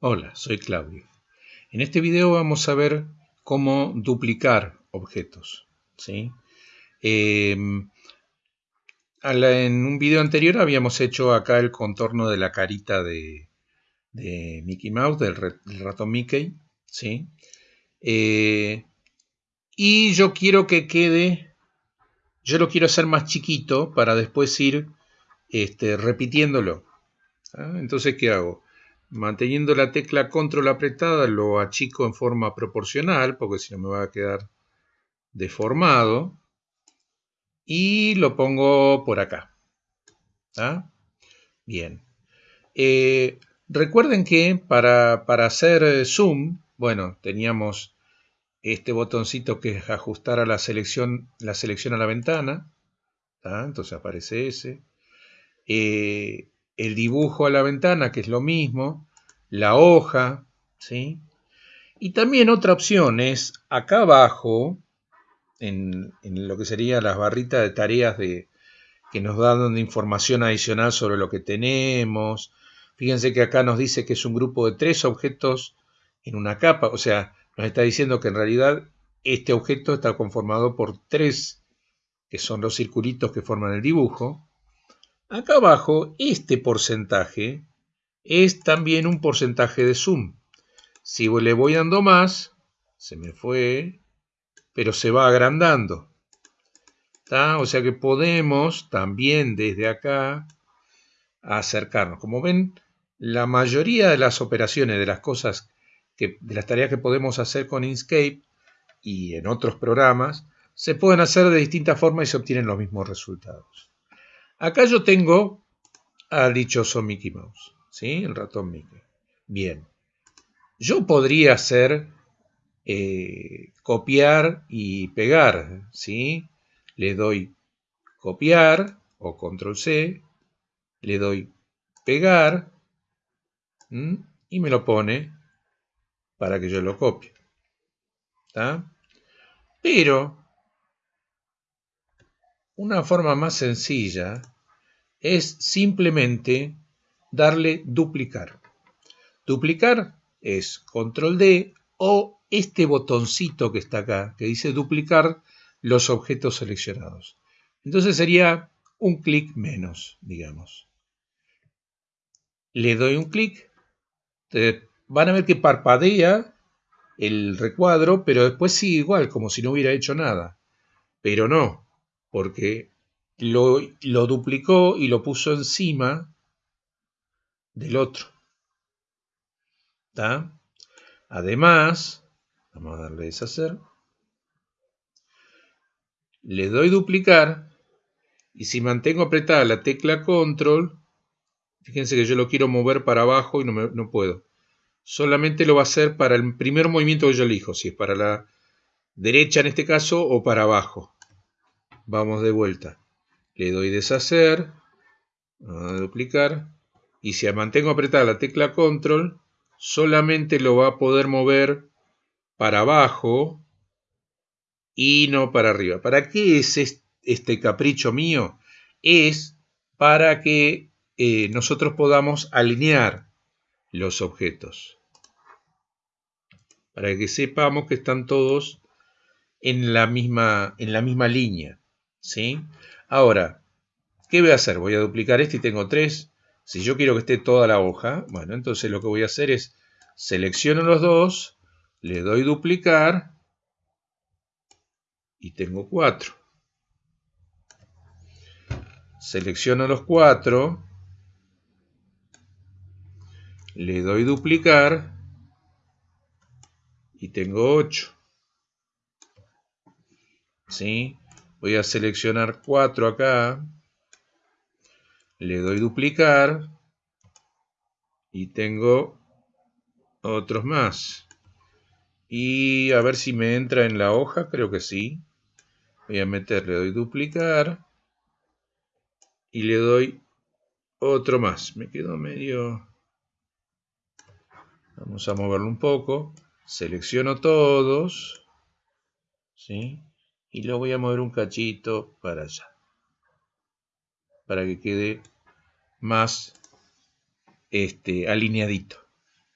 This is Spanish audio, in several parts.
Hola, soy Claudio. En este video vamos a ver cómo duplicar objetos. ¿sí? Em, en un video anterior habíamos hecho acá el contorno de la carita de, Mickey Mouse, del, ratón Mickey. ¿sí? Eh, y yo quiero que quede, yo lo quiero hacer más chiquito para después ir este, repitiéndolo. ¿ah? Entonces, ¿qué hago? Manteniendo la tecla control apretada lo achico en forma proporcional, porque si no me va a quedar deformado. Y lo pongo por acá. Bien. Eh, recuerden que para, hacer zoom, bueno, teníamos este botoncito que es ajustar a la selección, la selección a la ventana. Entonces aparece ese. Eh, el dibujo a la ventana, que es lo mismo, la hoja, ¿sí? Y también otra opción es acá abajo, en, lo que sería las barritas de tareas de, que nos dan información adicional sobre lo que tenemos. Fíjense que acá nos dice que es un grupo de tres objetos en una capa, o sea, nos está diciendo que en realidad este objeto está conformado por tres, que son los circulitos que forman el dibujo, Acá abajo, este porcentaje es también un porcentaje de zoom. Si le voy dando más, se me fue, pero se va agrandando. O sea que podemos también desde acá acercarnos. Como ven, la mayoría de las operaciones, de las cosas, de las tareas que podemos hacer con Inkscape y en otros programas, se pueden hacer de distintas formas y se obtienen los mismos resultados. Acá yo tengo al dichoso Mickey Mouse, ¿sí? El ratón Mickey. Bien. Yo podría hacer eh, copiar y pegar, ¿sí? Le doy copiar o control C, le doy pegar y me lo pone para que yo lo copie. ¿Está? Pero una forma más sencilla es simplemente darle duplicar. Duplicar es control D o este botoncito que está acá, que dice duplicar los objetos seleccionados. Entonces sería un clic menos, digamos. Le doy un clic, van a ver que parpadea el recuadro, pero después sigue igual, como si no hubiera hecho nada. Pero no, porque lo, duplicó y lo puso encima del otro. Además, vamos a darle deshacer, le doy duplicar y si mantengo apretada la tecla control, fíjense que yo lo quiero mover para abajo y no, no puedo. Solamente lo va a hacer para el primer movimiento que yo elijo, si es para la derecha en este caso o para abajo. Vamos de vuelta. Le doy deshacer, duplicar, y si mantengo apretada la tecla control, solamente lo va a poder mover para abajo y no para arriba. ¿Para qué es este capricho mío? Es para que eh, nosotros podamos alinear los objetos. Para que sepamos que están todos en la misma, en la misma línea. ¿Sí? Ahora, ¿qué voy a hacer? Voy a duplicar este y tengo tres. Si yo quiero que esté toda la hoja, bueno, entonces lo que voy a hacer es selecciono los dos, le doy duplicar y tengo cuatro. Selecciono los cuatro, le doy duplicar y tengo ocho. ¿Sí? Voy a seleccionar 4 acá. Le doy duplicar. Y tengo otros más. Y a ver si me entra en la hoja. Creo que sí. Voy a meter, le doy duplicar. Y le doy otro más. Me quedo medio... Vamos a moverlo un poco. Selecciono todos. ¿Sí? Y lo voy a mover un cachito para allá para que quede más este, alineadito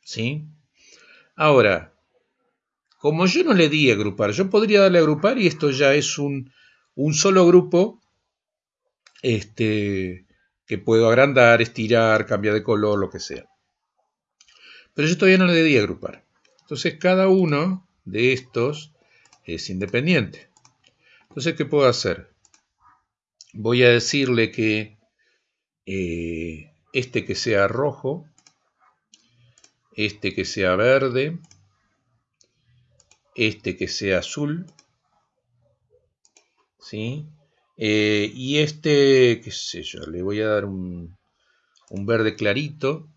¿Sí? Ahora, como yo no le di agrupar, yo podría darle agrupar y esto ya es un, un solo grupo este, que puedo agrandar, estirar, cambiar de color, lo que sea. Pero yo todavía no le di agrupar. Entonces cada uno de estos es independiente. Entonces, ¿qué puedo hacer? Voy a decirle que eh, este que sea rojo, este que sea verde, este que sea azul, ¿sí? Eh, y este, qué sé yo, le voy a dar un, un, verde clarito.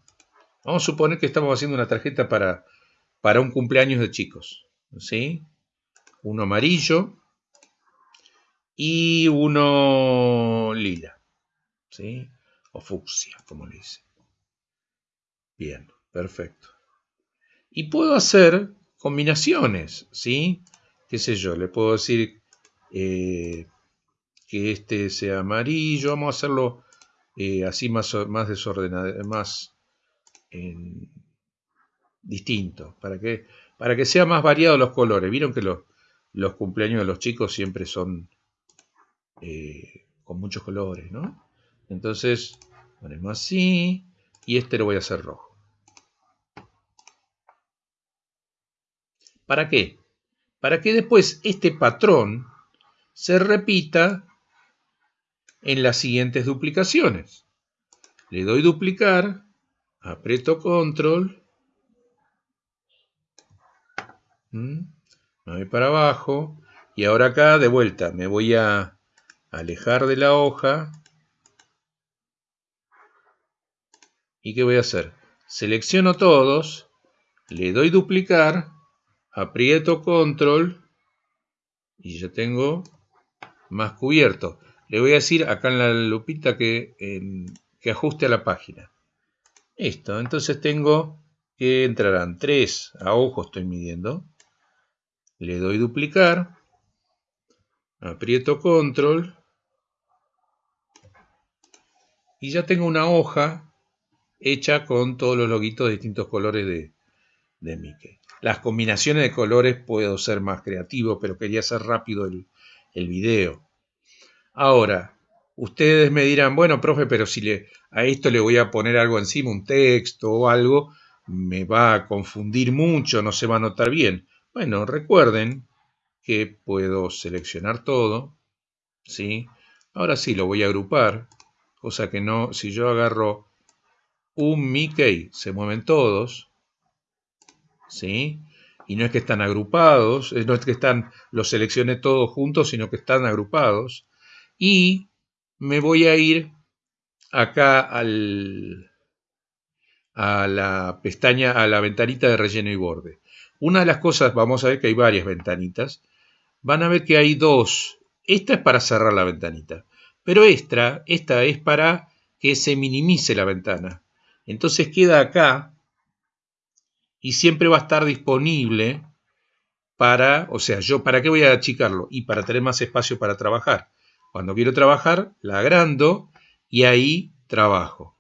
Vamos a suponer que estamos haciendo una tarjeta para, para un cumpleaños de chicos, ¿sí? Uno amarillo y uno lila, ¿sí? O fucsia, como le dice. Bien, perfecto. Y puedo hacer combinaciones, ¿sí? ¿Qué sé yo? Le puedo decir eh, que este sea amarillo. Vamos a hacerlo eh, así más, más desordenado, más distinto, para que, para que sea más variado los colores. Vieron que los, los cumpleaños de los chicos siempre son eh, con muchos colores, ¿no? Entonces, ponemos así, y este lo voy a hacer rojo. ¿Para qué? Para que después este patrón se repita en las siguientes duplicaciones. Le doy duplicar, aprieto control, me voy para abajo y ahora acá de vuelta me voy a alejar de la hoja y ¿qué voy a hacer? Selecciono todos, le doy duplicar aprieto control y ya tengo más cubierto. Le voy a decir acá en la lupita que, que ajuste a la página. Esto, entonces tengo que entrarán 3 a ojo estoy midiendo. Le doy duplicar, aprieto control y ya tengo una hoja hecha con todos los loguitos de distintos colores de, de Mickey. Las combinaciones de colores puedo ser más creativo, pero quería hacer rápido el, el video. Ahora, ustedes me dirán, bueno, profe, pero si le, a esto le voy a poner algo encima, un texto o algo, me va a confundir mucho, no se va a notar bien. Bueno, recuerden que puedo seleccionar todo, ¿sí? Ahora sí, lo voy a agrupar, cosa que no, si yo agarro un Mickey, se mueven todos, ¿sí? Y no es que están agrupados, no es que están, los seleccioné todos juntos, sino que están agrupados. Y me voy a ir acá al, a la pestaña, a la ventanita de relleno y borde. Una de las cosas, vamos a ver que hay varias ventanitas, van a ver que hay dos. Esta es para cerrar la ventanita, pero esta, esta es para que se minimice la ventana. Entonces queda acá y siempre va a estar disponible para, o sea, yo, ¿para qué voy a achicarlo? Y para tener más espacio para trabajar. Cuando quiero trabajar, la agrando y ahí trabajo.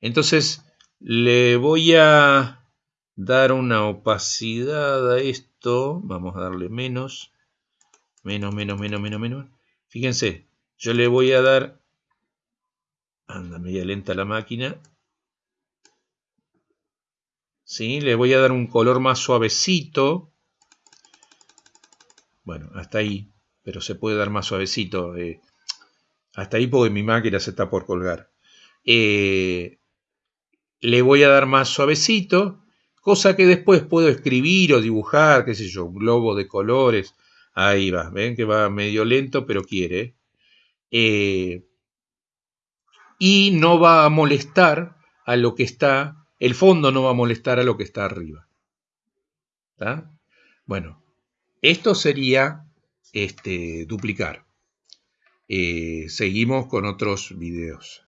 Entonces, le voy a dar una opacidad a esto. Vamos a darle menos. Menos, menos, menos, menos, menos. Fíjense, yo le voy a dar... Anda media lenta la máquina. ¿sí? Le voy a dar un color más suavecito. Bueno, hasta ahí, pero se puede dar más suavecito. Eh, hasta ahí porque mi máquina se está por colgar. Eh, le voy a dar más suavecito, cosa que después puedo escribir o dibujar, qué sé yo, un globo de colores. Ahí va, ven que va medio lento, pero quiere. Eh, y no va a molestar a lo que está el fondo no va a molestar a lo que está arriba. Bueno, esto sería este, duplicar. Eh, seguimos con otros videos.